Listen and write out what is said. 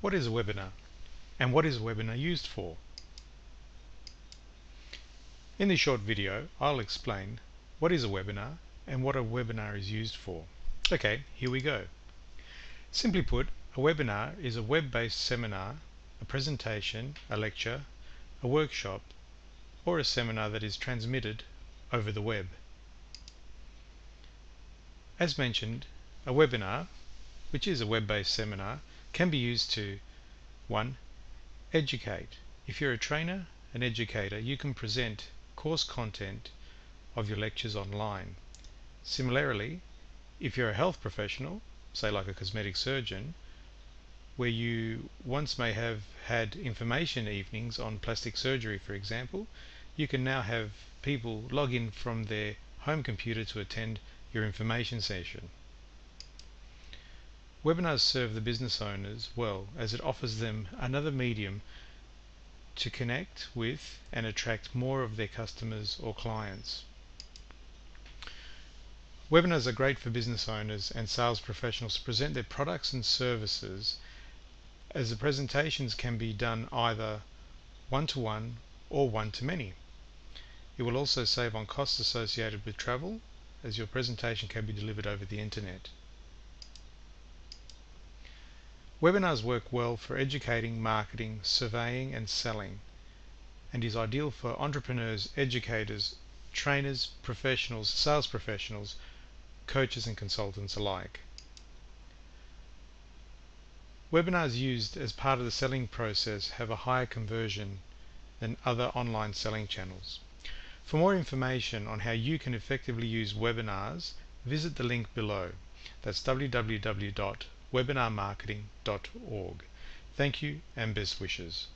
What is a webinar? And what is a webinar used for? In this short video, I'll explain what is a webinar and what a webinar is used for. Okay, here we go. Simply put, a webinar is a web-based seminar, a presentation, a lecture, a workshop, or a seminar that is transmitted over the web. As mentioned, a webinar, which is a web-based seminar, can be used to 1. Educate. If you're a trainer, an educator, you can present course content of your lectures online. Similarly, if you're a health professional, say like a cosmetic surgeon, where you once may have had information evenings on plastic surgery, for example, you can now have people log in from their home computer to attend your information session. Webinars serve the business owners well as it offers them another medium to connect with and attract more of their customers or clients. Webinars are great for business owners and sales professionals to present their products and services as the presentations can be done either one-to-one -one or one-to-many. It will also save on costs associated with travel as your presentation can be delivered over the internet. Webinars work well for educating, marketing, surveying and selling and is ideal for entrepreneurs, educators, trainers, professionals, sales professionals, coaches and consultants alike. Webinars used as part of the selling process have a higher conversion than other online selling channels. For more information on how you can effectively use webinars, visit the link below. That's www webinarmarketing.org. Thank you and best wishes.